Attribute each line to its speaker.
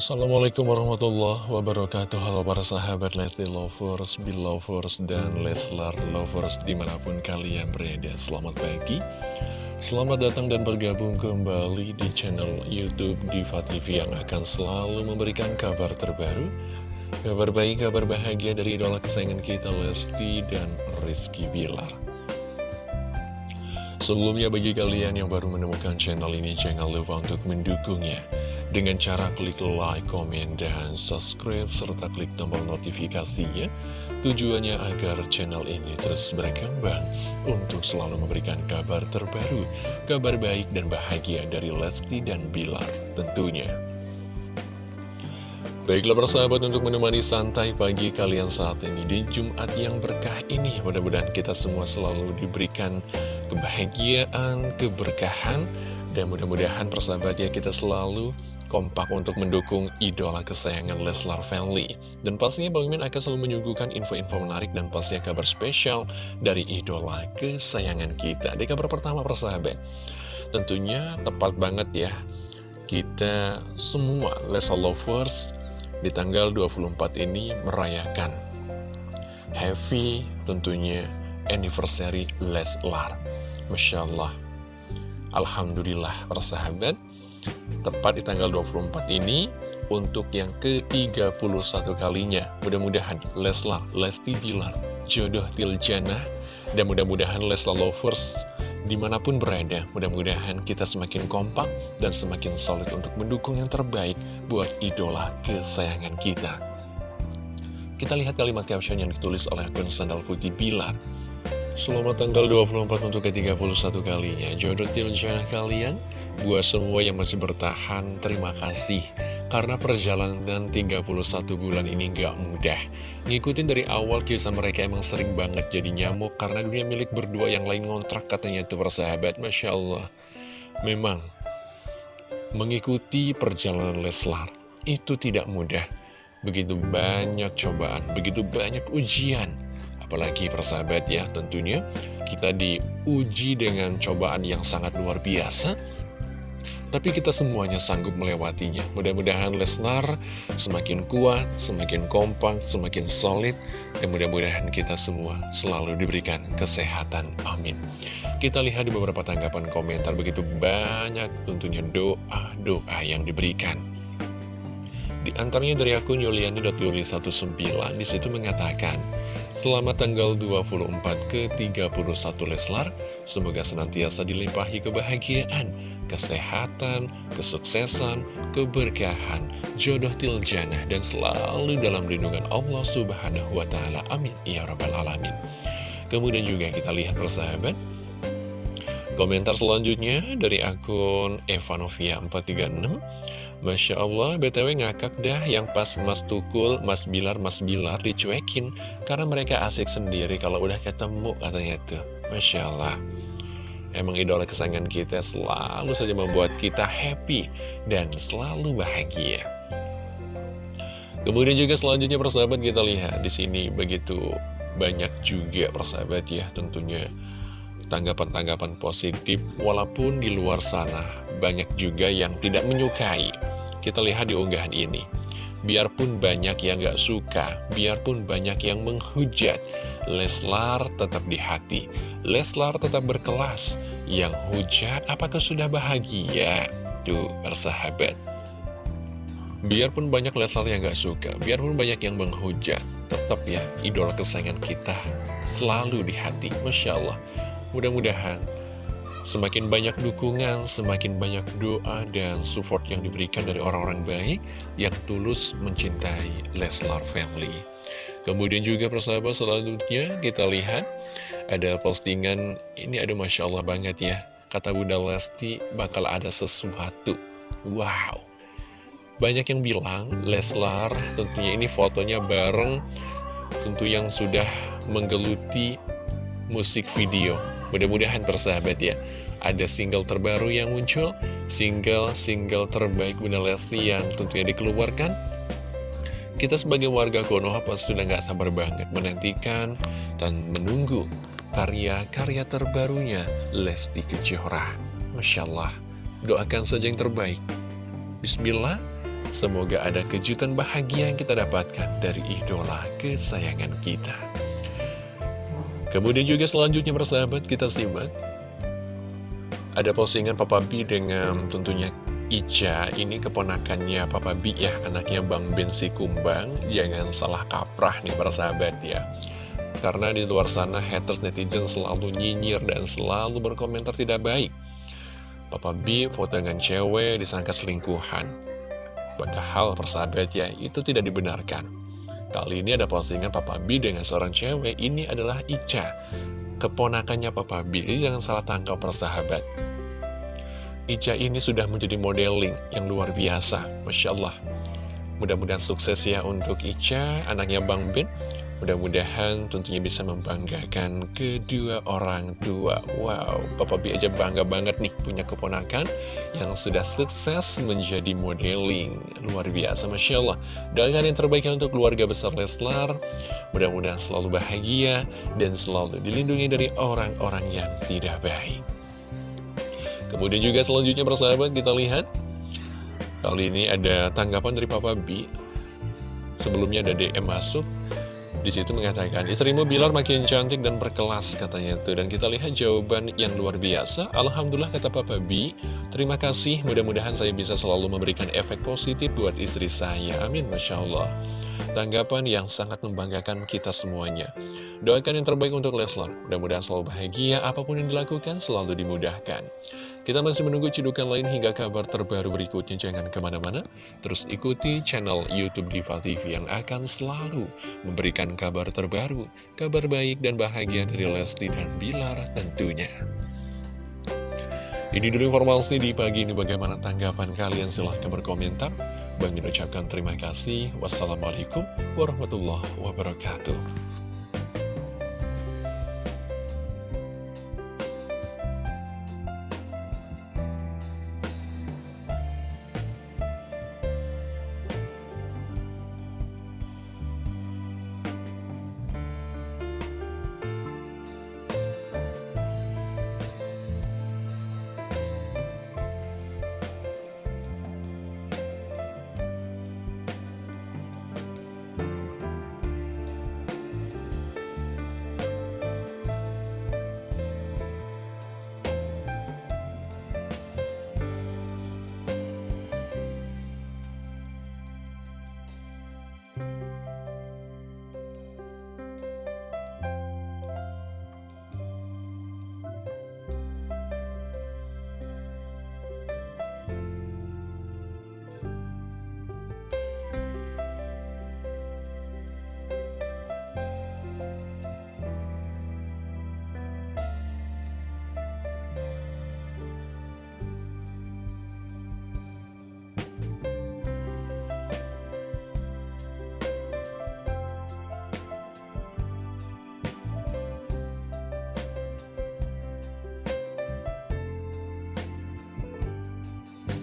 Speaker 1: Assalamualaikum warahmatullahi wabarakatuh. Halo para sahabat Lesti Lovers, Belovers, dan Leslar Lovers di mana pun kalian berada. Selamat pagi. Selamat datang dan bergabung kembali di channel Youtube Diva TV Yang akan selalu memberikan kabar terbaru Kabar baik, kabar bahagia dari idola kesayangan kita Lesti dan Rizky Bilar. Sebelumnya bagi kalian yang baru menemukan channel ini jangan lupa untuk mendukungnya dengan cara klik like, komen, dan subscribe serta klik tombol notifikasinya tujuannya agar channel ini terus berkembang untuk selalu memberikan kabar terbaru, kabar baik dan bahagia dari Lesti dan Bilar tentunya. Baiklah persahabat untuk menemani santai pagi kalian saat ini di Jumat yang berkah ini Mudah-mudahan kita semua selalu diberikan kebahagiaan, keberkahan, dan mudah-mudahan persahabat ya kita selalu kompak untuk mendukung idola kesayangan Leslar Family. Dan pastinya Bang Min akan selalu menyuguhkan info-info menarik dan pastinya kabar spesial dari idola kesayangan kita. Di kabar pertama persahabat, tentunya tepat banget ya, kita semua Leslar Lovers di tanggal 24 ini merayakan Happy tentunya anniversary Leslar. Masya Allah. Alhamdulillah persahabat. Tepat di tanggal 24 ini untuk yang ke-31 kalinya. Mudah-mudahan Leslar, Lesti Bilar, jodoh Tiljana, dan mudah-mudahan Leslar Lovers di mana pun berada, mudah-mudahan kita semakin kompak dan semakin solid untuk mendukung yang terbaik buat idola kesayangan kita. Kita lihat kalimat caption yang ditulis oleh akun Sandal Putih Bilar. Selamat tanggal 24 untuk ke-31 kalinya Jodoh tiljana kalian Buat semua yang masih bertahan Terima kasih. Karena perjalanan 31 bulan ini gak mudah. Ngikutin dari awal kisah mereka emang sering banget jadi nyamuk Karena dunia milik berdua yang lain ngontrak katanya itu persahabat Masya Allah. Memang Mengikuti perjalanan Leslar Itu tidak mudah. Begitu banyak cobaan Begitu banyak ujian. Apalagi persahabat ya tentunya kita diuji dengan cobaan yang sangat luar biasa tapi kita semuanya sanggup melewatinya. Mudah-mudahan Lesnar semakin kuat, semakin kompak, semakin solid, dan mudah-mudahan kita semua selalu diberikan kesehatan. Amin. Kita lihat di beberapa tanggapan komentar begitu banyak tentunya doa-doa yang diberikan. Di antaranya dari akun Yuliani.yuli19 di situ mengatakan, Selamat tanggal 24 ke 31 Leslar, semoga senantiasa dilimpahi kebahagiaan, kesehatan, kesuksesan, keberkahan, jodoh tiljana, dan selalu dalam lindungan Allah Subhanahu wa Ta'ala. Amin. Ya Rabbal 'Alamin. Kemudian juga kita lihat persahabat. Komentar selanjutnya dari akun Evanovia 436 Masya Allah, BTW ngakak dah yang pas Mas Tukul, Mas Bilar, Mas Bilar dicuekin. Karena mereka asik sendiri kalau udah ketemu katanya tuh. Masya Allah. Emang idola kesayangan kita selalu saja membuat kita happy dan selalu bahagia. Kemudian juga selanjutnya persahabat kita lihat di sini begitu banyak juga persahabat ya tentunya tanggapan-tanggapan positif walaupun di luar sana banyak juga yang tidak menyukai. Kita lihat di unggahan ini. Biarpun banyak yang gak suka biarpun banyak yang menghujat Leslar tetap di hati. Leslar tetap berkelas. Yang hujat apakah sudah bahagia? Tuh bersahabat Biarpun banyak Leslar yang gak suka, biarpun banyak yang menghujat, tetap ya idola kesayangan kita selalu di hati. Masya Allah, Mudah-mudahan semakin banyak dukungan, semakin banyak doa dan support yang diberikan dari orang-orang baik yang tulus mencintai Leslar Family. Kemudian juga persahabat selanjutnya kita lihat ada postingan ini ada Masya Allah banget ya. Kata Bunda Lesti bakal ada sesuatu. Wow. Banyak yang bilang Leslar tentunya ini fotonya bareng tentu yang sudah menggeluti musik video Mudah-mudahan persahabat ya. Ada single terbaru yang muncul Single-single terbaik Bunda Lesti yang tentunya dikeluarkan. Kita sebagai warga Konoha pasti sudah gak sabar banget Menantikan dan menunggu karya-karya terbarunya Lesti Kejora. Masya Allah Doakan saja yang terbaik. Bismillah Semoga ada kejutan bahagia yang kita dapatkan dari idola kesayangan kita. Kemudian juga selanjutnya persahabat kita simak. Ada postingan Papa B dengan tentunya Ica, ini keponakannya Papa B ya, anaknya Bang Bensi Kumbang. Jangan salah kaprah nih persahabat ya. Karena di luar sana haters netizen selalu nyinyir dan selalu berkomentar tidak baik. Papa B foto dengan cewek disangka selingkuhan. Padahal persahabat ya, itu tidak dibenarkan. Kali ini ada postingan Papa B dengan seorang cewek, ini adalah Ica. Keponakannya Papa B, jadi jangan salah tangkap persahabat. Ica ini sudah menjadi modeling yang luar biasa, Masya Allah. Mudah-mudahan sukses ya untuk Ica, anaknya Bang Ben. Mudah-mudahan tentunya bisa membanggakan kedua orang tua. Wow, Papa B aja bangga banget nih punya keponakan yang sudah sukses menjadi modeling. Luar biasa, Masya Allah. Doakan yang terbaik untuk keluarga besar Leslar. Mudah-mudahan selalu bahagia dan selalu dilindungi dari orang-orang yang tidak baik. Kemudian juga selanjutnya persahabat kita lihat. Kali ini ada tanggapan dari Papa B. Sebelumnya ada DM masuk di situ mengatakan, istrimu Bilar makin cantik dan berkelas katanya tuh. Dan kita lihat jawaban yang luar biasa. Alhamdulillah kata Papa B, terima kasih. Mudah-mudahan saya bisa selalu memberikan efek positif buat istri saya. Amin, Masya Allah. Tanggapan yang sangat membanggakan kita semuanya. Doakan yang terbaik untuk Leslar. Mudah-mudahan selalu bahagia, apa pun yang dilakukan selalu dimudahkan. Kita masih menunggu cidukan lain hingga kabar terbaru berikutnya. Jangan ke mana-mana, terus ikuti channel Youtube Diva TV yang akan selalu memberikan kabar terbaru, kabar baik dan bahagia dari Lesti dan Bilar tentunya. Ini dulu informasi di pagi ini bagaimana tanggapan kalian silahkan berkomentar. Bang ucapkan terima kasih. Wassalamualaikum warahmatullahi wabarakatuh.